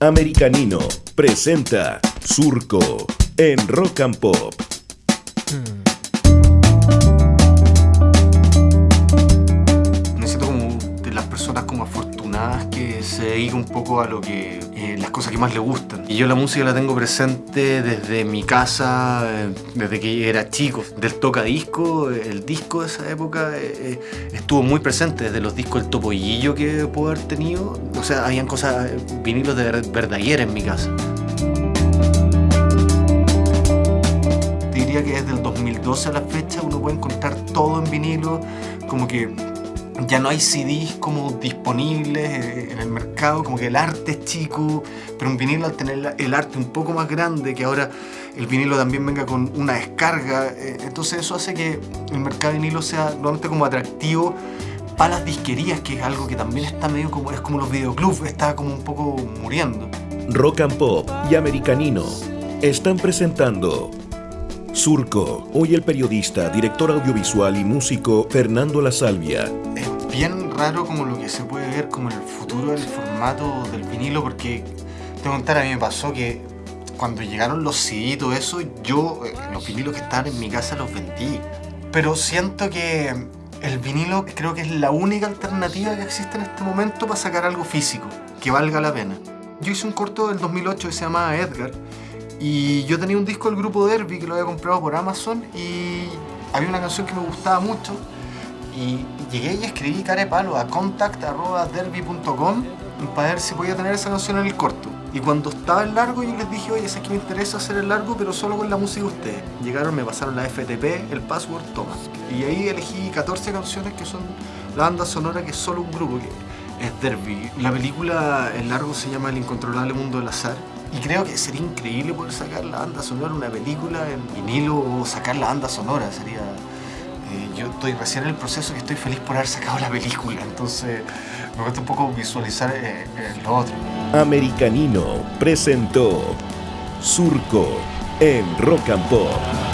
Americanino presenta Surco en Rock and Pop. Me se dedica un poco a lo que eh, las cosas que más le gustan. Y yo la música la tengo presente desde mi casa, eh, desde que era chico. Del tocadisco, eh, el disco de esa época estuvo muy presente, desde los discos del Topollillo que puedo haber tenido. O sea, habían cosas, vinilos de ver- Verdaguer en mi casa. Diría que desde el 2012 a la fecha uno puede encontrar todo en vinilo, como que ya no hay CDs como disponibles eh, en el mercado, como que el arte es chico, pero un vinilo al tener el arte un poco más grande, que ahora el vinilo también venga con una descarga, eh, entonces eso hace que el mercado de vinilo sea realmente como atractivo para las disquerías, que es algo que también está medio como, es como los videoclubs, está como un poco muriendo. Rock and Pop y Americanino están presentando Surco. Hoy el periodista, director audiovisual y músico Fernando La Salvia. es bien raro como lo que se puede ver como el futuro del formato del vinilo porque te contar, a mí me pasó que cuando llegaron los CD y todo eso, yo eh, los vinilos que estaban en mi casa los vendí. Pero siento que el vinilo creo que es la única alternativa que existe en este momento para sacar algo físico, que valga la pena. Yo hice un corto del 2008 que se llamaba Edgar y yo tenía un disco del grupo Derby que lo había comprado por Amazon y había una canción que me gustaba mucho y llegué y escribí cara de palo a contact.derby.com para ver si podía tener esa canción en el corto. Y cuando estaba el largo yo les dije, oye, sé que me interesa hacer el largo, pero solo con la música de ustedes. Llegaron, me pasaron la FTP, el password, toma. Y ahí elegí 14 canciones que son la banda sonora que es solo un grupo, que es Derby. La película, el largo se llama El incontrolable mundo del azar. Y creo que sería increíble poder sacar la banda sonora, una película en vinilo o sacar la banda sonora. Sería eh, yo estoy recién en el proceso y estoy feliz por haber sacado la película, entonces me cuesta un poco visualizar eh, eh, lo otro. Americanino presentó Surco en Rock and Pop.